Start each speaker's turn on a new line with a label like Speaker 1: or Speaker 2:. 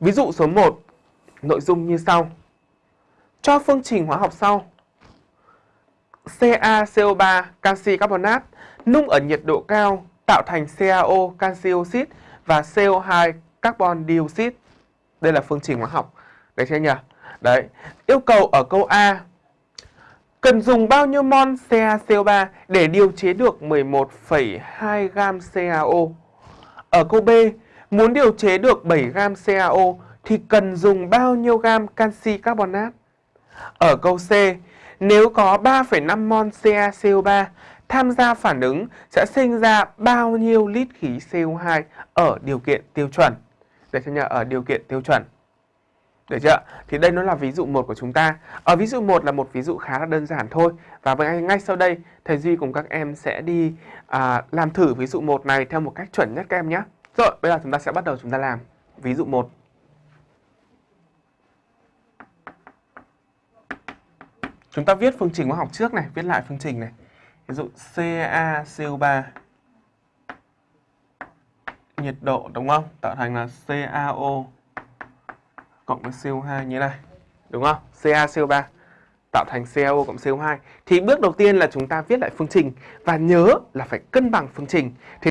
Speaker 1: Ví dụ số 1, nội dung như sau. Cho phương trình hóa học sau. CaCO3 canxi carbonat nung ở nhiệt độ cao tạo thành CaO canxi oxit và CO2 carbon dioxide. Đây là phương trình hóa học. Đấy chưa nhỉ? Đấy. Yêu cầu ở câu A cần dùng bao nhiêu mol CaCO3 để điều chế được 11,2 gam CaO? Ở câu B, muốn điều chế được 7 gam CaO thì cần dùng bao nhiêu gam canxi carbonat? Ở câu C, nếu có 3,5 mol CaCO3 tham gia phản ứng sẽ sinh ra bao nhiêu lít khí CO2 ở điều kiện tiêu chuẩn? Để cho nhờ ở điều kiện tiêu chuẩn. Được chưa? Thì đây nó là ví dụ 1 của chúng ta. Ở ví dụ 1 là một ví dụ khá là đơn giản thôi. Và ngay, ngay sau đây, thầy Duy cùng các em sẽ đi à, làm thử ví dụ 1 này theo một cách chuẩn nhất các em nhé. Rồi, bây giờ chúng ta sẽ bắt đầu chúng ta làm. Ví dụ 1. Chúng ta viết phương trình hóa học trước này, viết lại phương trình này. Ví dụ CaCO3 nhiệt độ đúng không? Tạo thành là CaO cộng với CO2 như này. Đúng không? CaCO3 tạo thành CaO cộng CO2. Thì bước đầu tiên là chúng ta viết lại phương trình và nhớ là phải cân bằng phương trình. Thì